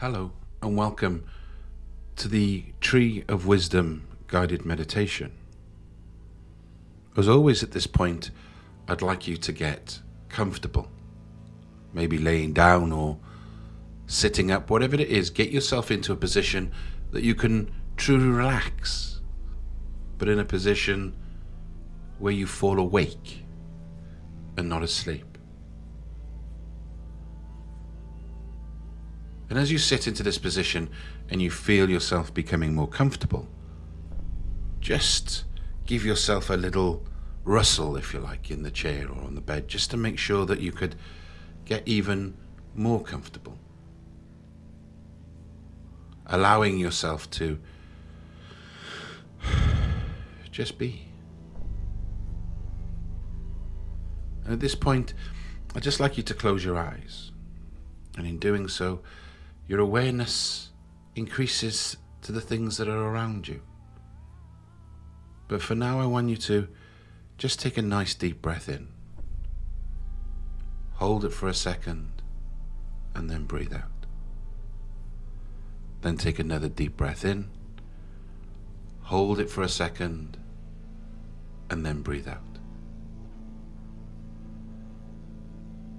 Hello, and welcome to the Tree of Wisdom guided meditation. As always, at this point, I'd like you to get comfortable. Maybe laying down or sitting up, whatever it is, get yourself into a position that you can truly relax, but in a position where you fall awake and not asleep. And as you sit into this position and you feel yourself becoming more comfortable, just give yourself a little rustle, if you like, in the chair or on the bed, just to make sure that you could get even more comfortable. Allowing yourself to just be. And at this point, I'd just like you to close your eyes. And in doing so, your awareness increases to the things that are around you. But for now, I want you to just take a nice deep breath in. Hold it for a second and then breathe out. Then take another deep breath in. Hold it for a second and then breathe out.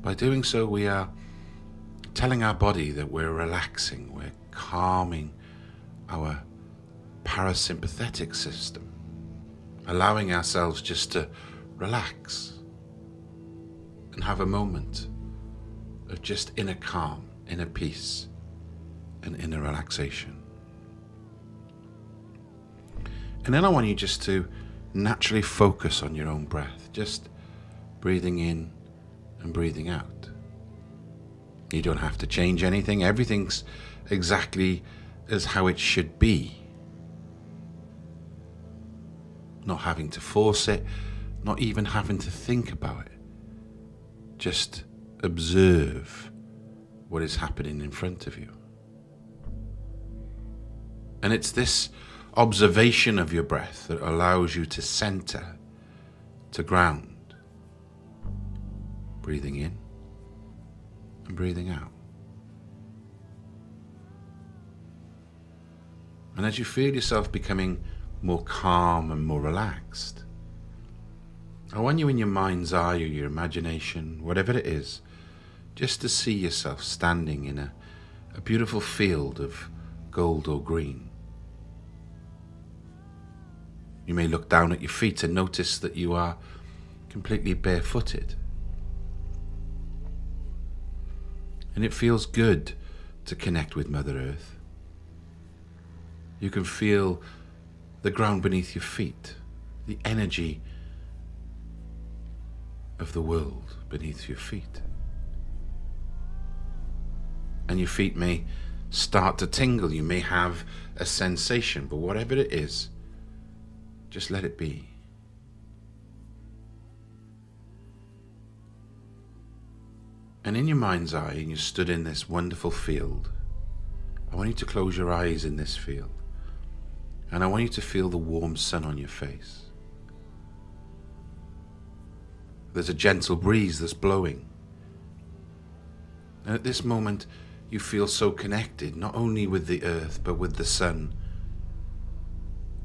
By doing so, we are telling our body that we're relaxing, we're calming our parasympathetic system, allowing ourselves just to relax and have a moment of just inner calm, inner peace, and inner relaxation. And then I want you just to naturally focus on your own breath, just breathing in and breathing out. You don't have to change anything. Everything's exactly as how it should be. Not having to force it, not even having to think about it. Just observe what is happening in front of you. And it's this observation of your breath that allows you to center, to ground. Breathing in and breathing out. And as you feel yourself becoming more calm and more relaxed, I want you in your mind's eye or your imagination, whatever it is, just to see yourself standing in a, a beautiful field of gold or green. You may look down at your feet and notice that you are completely barefooted. And it feels good to connect with Mother Earth. You can feel the ground beneath your feet, the energy of the world beneath your feet. And your feet may start to tingle. You may have a sensation, but whatever it is, just let it be. And in your mind's eye, and you stood in this wonderful field, I want you to close your eyes in this field. And I want you to feel the warm sun on your face. There's a gentle breeze that's blowing. And at this moment, you feel so connected, not only with the earth, but with the sun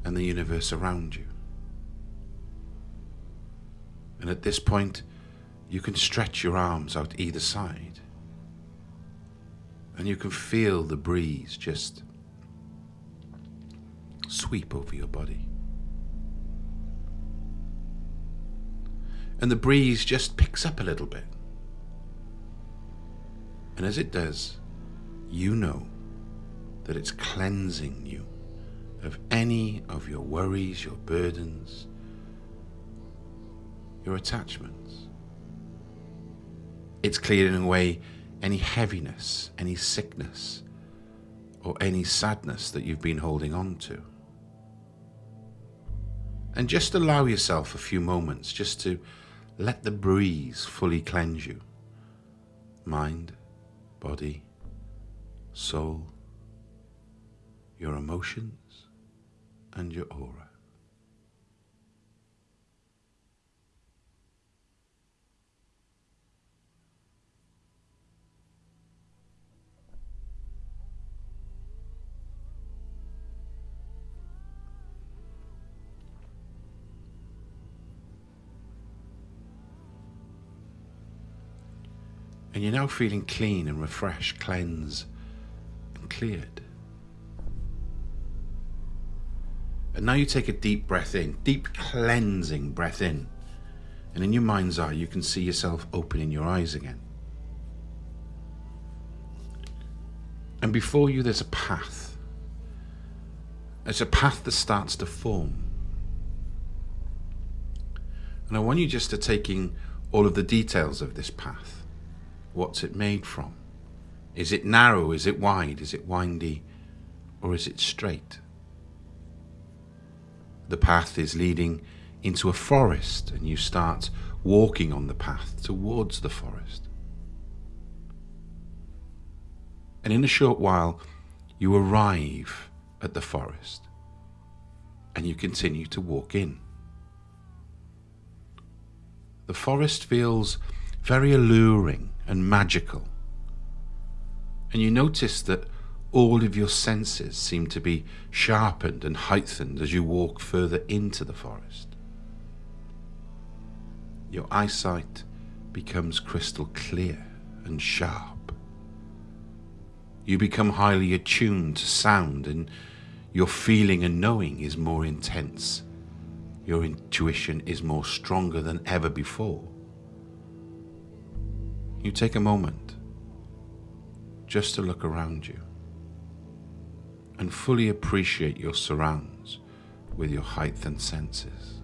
and the universe around you. And at this point, you can stretch your arms out either side. And you can feel the breeze just sweep over your body. And the breeze just picks up a little bit. And as it does, you know that it's cleansing you of any of your worries, your burdens, your attachments. It's clearing away any heaviness, any sickness, or any sadness that you've been holding on to. And just allow yourself a few moments just to let the breeze fully cleanse you. Mind, body, soul, your emotions, and your aura. And you're now feeling clean and refreshed, cleansed and cleared. And now you take a deep breath in, deep cleansing breath in. And in your mind's eye, you can see yourself opening your eyes again. And before you, there's a path. There's a path that starts to form. And I want you just to take in all of the details of this path. What's it made from? Is it narrow? Is it wide? Is it windy? Or is it straight? The path is leading into a forest and you start walking on the path towards the forest. And in a short while, you arrive at the forest and you continue to walk in. The forest feels very alluring and magical. And you notice that all of your senses seem to be sharpened and heightened as you walk further into the forest. Your eyesight becomes crystal clear and sharp. You become highly attuned to sound and your feeling and knowing is more intense your intuition is more stronger than ever before. You take a moment just to look around you and fully appreciate your surrounds with your heightened senses.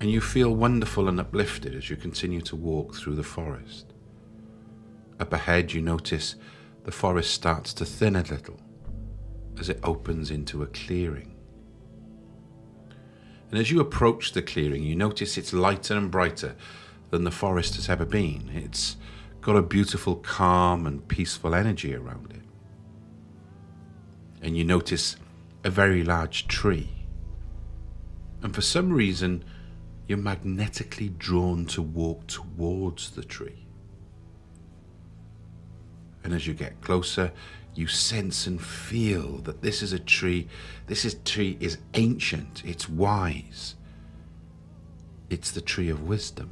and you feel wonderful and uplifted as you continue to walk through the forest. Up ahead, you notice the forest starts to thin a little as it opens into a clearing. And as you approach the clearing, you notice it's lighter and brighter than the forest has ever been. It's got a beautiful, calm, and peaceful energy around it. And you notice a very large tree. And for some reason, you're magnetically drawn to walk towards the tree. And as you get closer, you sense and feel that this is a tree, this is, tree is ancient, it's wise. It's the tree of wisdom.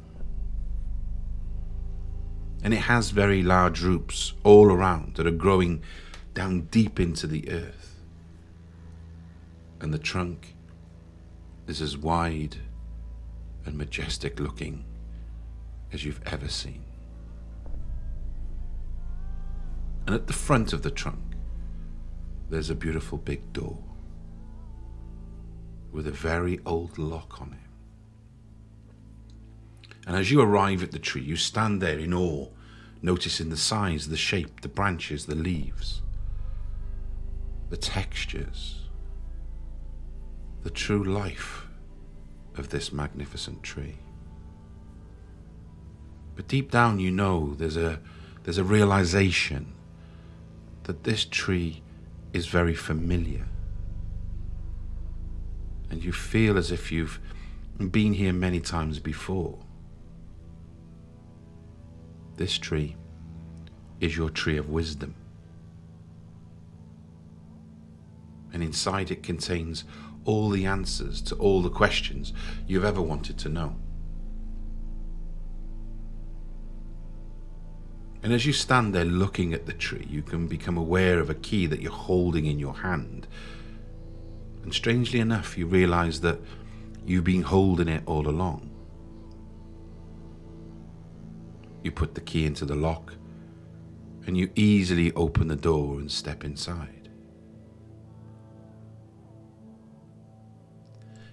And it has very large roots all around that are growing down deep into the earth. And the trunk is as wide and majestic looking as you've ever seen. And at the front of the trunk, there's a beautiful big door with a very old lock on it. And as you arrive at the tree, you stand there in awe, noticing the size, the shape, the branches, the leaves, the textures, the true life of this magnificent tree. But deep down you know there's a, there's a realization that this tree is very familiar. And you feel as if you've been here many times before. This tree is your tree of wisdom. And inside it contains all the answers to all the questions you've ever wanted to know. And as you stand there looking at the tree, you can become aware of a key that you're holding in your hand. And strangely enough, you realize that you've been holding it all along. You put the key into the lock and you easily open the door and step inside.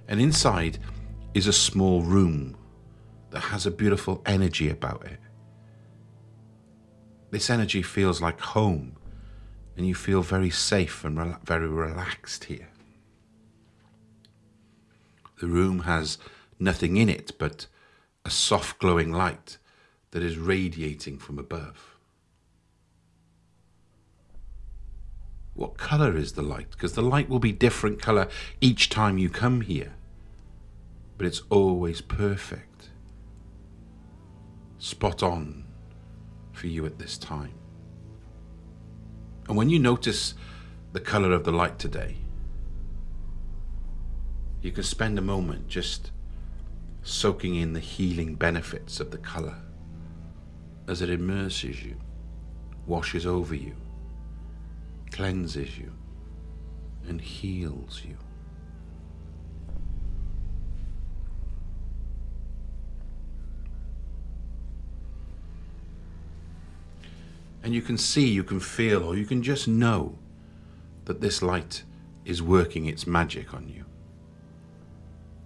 And inside is a small room that has a beautiful energy about it. This energy feels like home, and you feel very safe and re very relaxed here. The room has nothing in it but a soft glowing light that is radiating from above. What colour is the light? Because the light will be different colour each time you come here. But it's always perfect. Spot on for you at this time. And when you notice the color of the light today, you can spend a moment just soaking in the healing benefits of the color as it immerses you, washes over you, cleanses you, and heals you. And you can see, you can feel, or you can just know that this light is working its magic on you.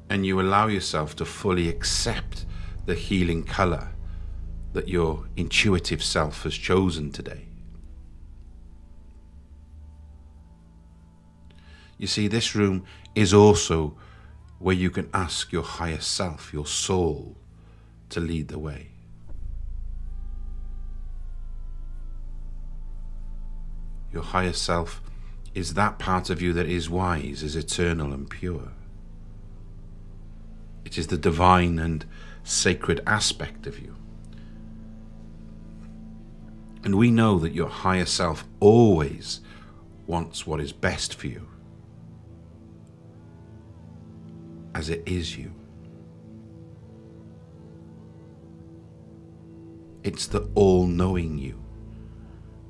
And you allow yourself to fully accept the healing color that your intuitive self has chosen today. You see, this room is also where you can ask your higher self, your soul, to lead the way. Your higher self is that part of you that is wise, is eternal and pure. It is the divine and sacred aspect of you. And we know that your higher self always wants what is best for you, as it is you. It's the all knowing you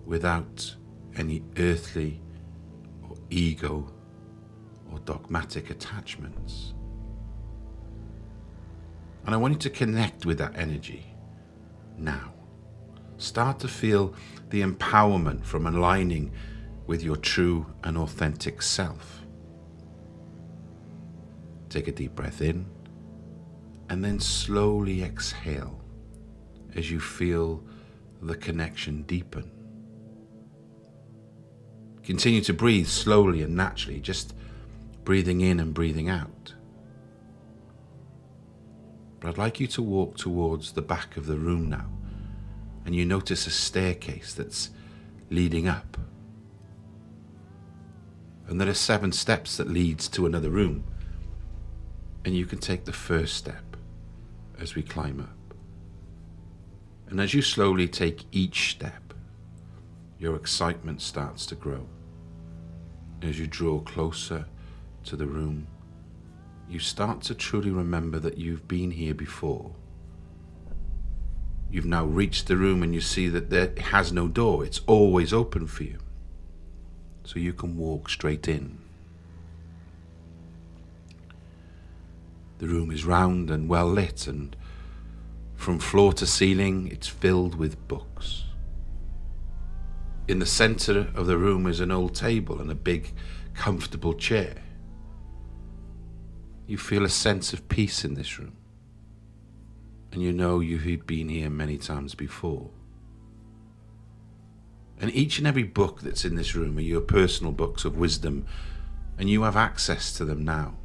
without any earthly or ego or dogmatic attachments. And I want you to connect with that energy now. Start to feel the empowerment from aligning with your true and authentic self. Take a deep breath in and then slowly exhale as you feel the connection deepen. Continue to breathe slowly and naturally, just breathing in and breathing out. But I'd like you to walk towards the back of the room now, and you notice a staircase that's leading up. And there are seven steps that leads to another room. And you can take the first step as we climb up. And as you slowly take each step, your excitement starts to grow as you draw closer to the room, you start to truly remember that you've been here before. You've now reached the room and you see that there has no door, it's always open for you. So you can walk straight in. The room is round and well lit, and from floor to ceiling, it's filled with books. In the center of the room is an old table and a big, comfortable chair. You feel a sense of peace in this room. And you know you've been here many times before. And each and every book that's in this room are your personal books of wisdom, and you have access to them now.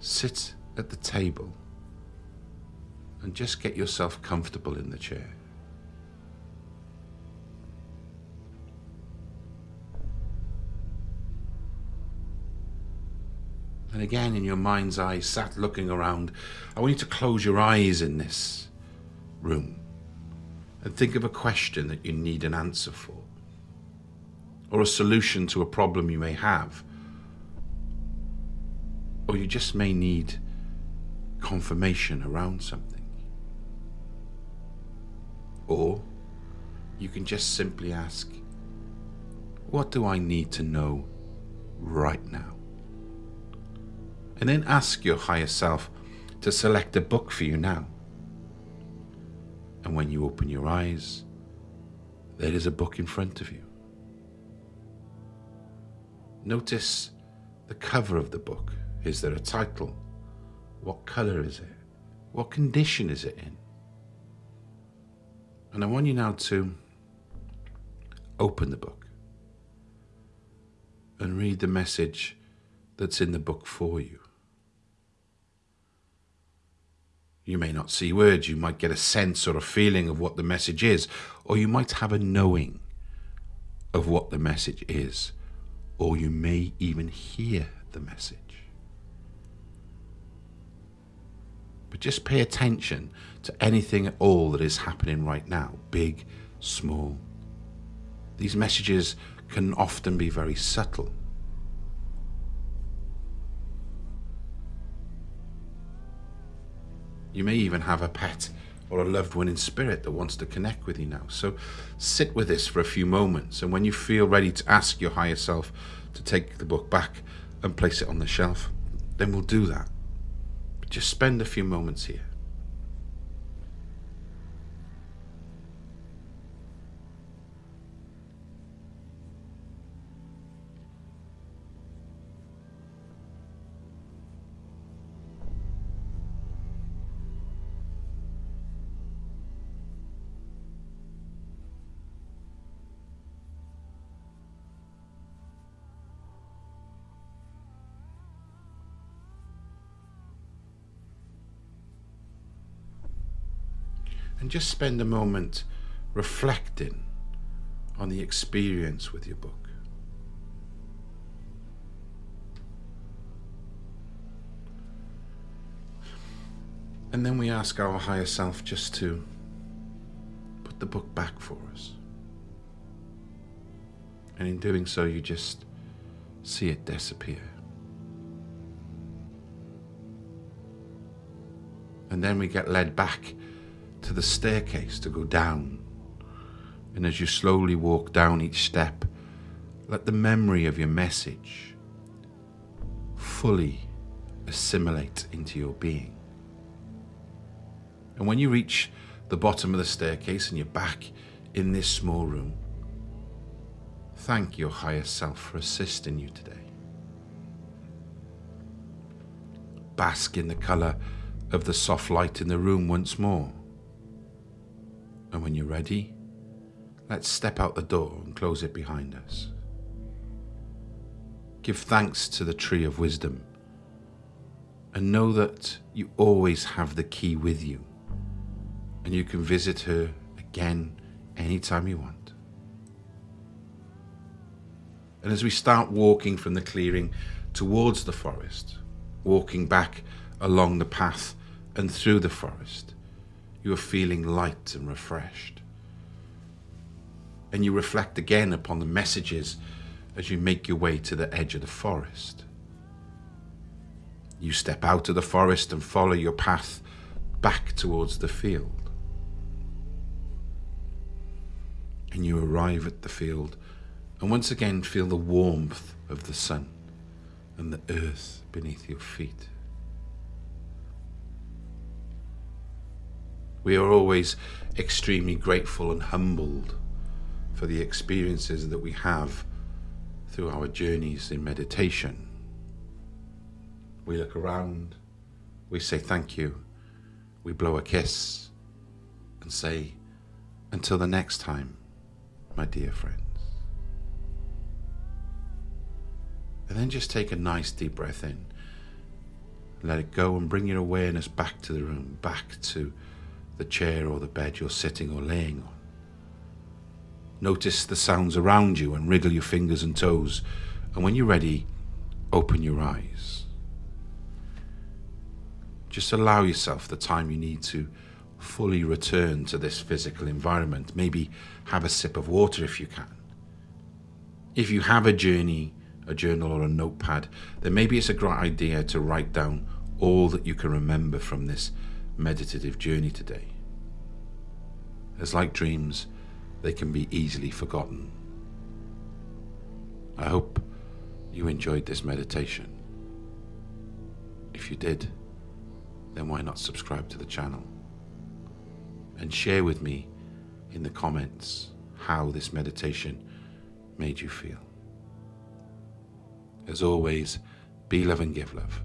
Sit at the table and just get yourself comfortable in the chair. And again, in your mind's eye, sat looking around, I want you to close your eyes in this room and think of a question that you need an answer for, or a solution to a problem you may have, or you just may need confirmation around something. Or you can just simply ask, What do I need to know right now? And then ask your higher self to select a book for you now. And when you open your eyes, there is a book in front of you. Notice the cover of the book. Is there a title? What color is it? What condition is it in? And I want you now to open the book and read the message that's in the book for you. You may not see words, you might get a sense or a feeling of what the message is, or you might have a knowing of what the message is, or you may even hear the message. but just pay attention to anything at all that is happening right now, big, small. These messages can often be very subtle. You may even have a pet or a loved one in spirit that wants to connect with you now. So sit with this for a few moments. And when you feel ready to ask your higher self to take the book back and place it on the shelf, then we'll do that. But just spend a few moments here. And just spend a moment reflecting on the experience with your book. And then we ask our higher self just to put the book back for us. And in doing so, you just see it disappear. And then we get led back to the staircase to go down. And as you slowly walk down each step, let the memory of your message fully assimilate into your being. And when you reach the bottom of the staircase and you're back in this small room, thank your higher self for assisting you today. Bask in the colour of the soft light in the room once more. And when you're ready, let's step out the door and close it behind us. Give thanks to the tree of wisdom and know that you always have the key with you and you can visit her again anytime you want. And as we start walking from the clearing towards the forest, walking back along the path and through the forest, you are feeling light and refreshed. And you reflect again upon the messages as you make your way to the edge of the forest. You step out of the forest and follow your path back towards the field. And you arrive at the field and once again feel the warmth of the sun and the earth beneath your feet. We are always extremely grateful and humbled for the experiences that we have through our journeys in meditation. We look around, we say thank you, we blow a kiss and say, until the next time, my dear friends. And then just take a nice deep breath in. Let it go and bring your awareness back to the room, back to the chair or the bed you're sitting or laying on. Notice the sounds around you and wriggle your fingers and toes. And when you're ready, open your eyes. Just allow yourself the time you need to fully return to this physical environment. Maybe have a sip of water if you can. If you have a journey, a journal or a notepad, then maybe it's a great idea to write down all that you can remember from this meditative journey today. As like dreams, they can be easily forgotten. I hope you enjoyed this meditation. If you did, then why not subscribe to the channel? And share with me in the comments how this meditation made you feel. As always, be love and give love.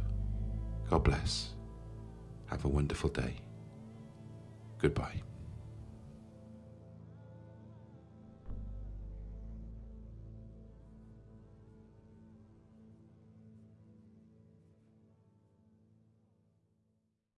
God bless. Have a wonderful day. Goodbye.